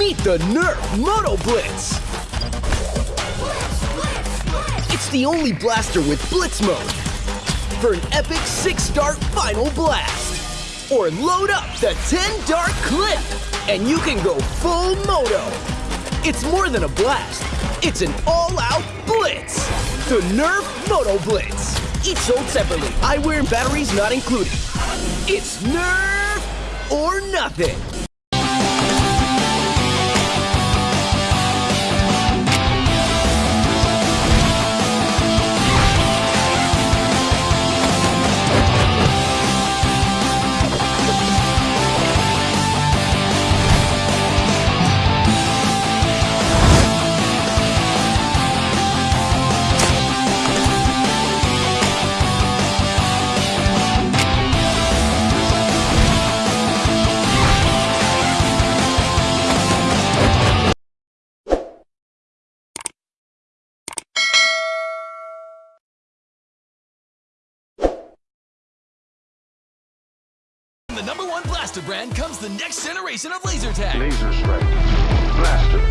Meet the Nerf Moto Blitz! It's the only blaster with Blitz mode for an epic six-dart final blast. Or load up the 10-dart clip, and you can go full moto. It's more than a blast. It's an all-out blitz. The Nerf Moto Blitz. Each sold separately. Eyewear and batteries not included. It's Nerf or nothing. The number one blaster brand comes the next generation of laser tag. Laser Strike. Blaster.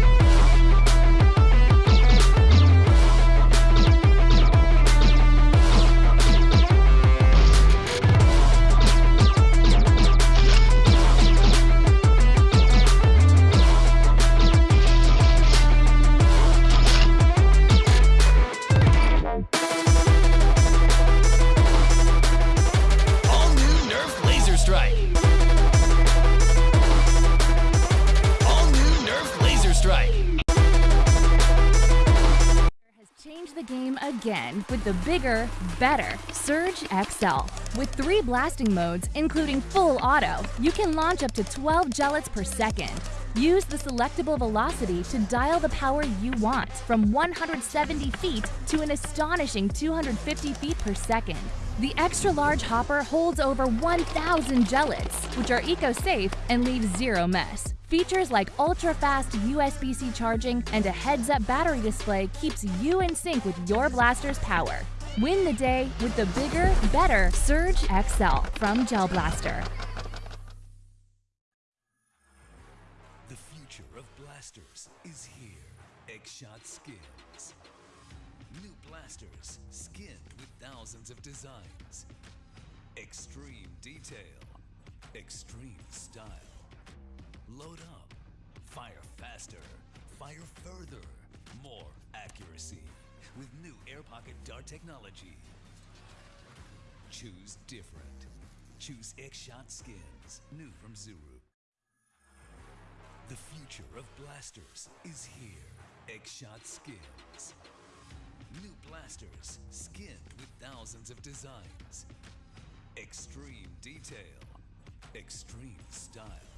Has changed the game again with the bigger, better Surge XL. With three blasting modes, including full auto, you can launch up to 12 gellets per second. Use the selectable velocity to dial the power you want from 170 feet to an astonishing 250 feet per second. The extra large hopper holds over 1,000 gellets, which are eco-safe and leave zero mess. Features like ultra-fast USB-C charging and a heads-up battery display keeps you in sync with your blaster's power. Win the day with the bigger, better Surge XL from Gel Blaster. The future of blasters is here. X-Shot Skins. New blasters, with thousands of designs. Extreme detail. Extreme style. Load up. Fire faster. Fire further. More accuracy. With new air pocket dart technology. Choose different. Choose X-Shot Skins. New from Zuru. The future of blasters is here. X-Shot Skins. New blasters, skinned with thousands of designs. Extreme detail. Extreme style.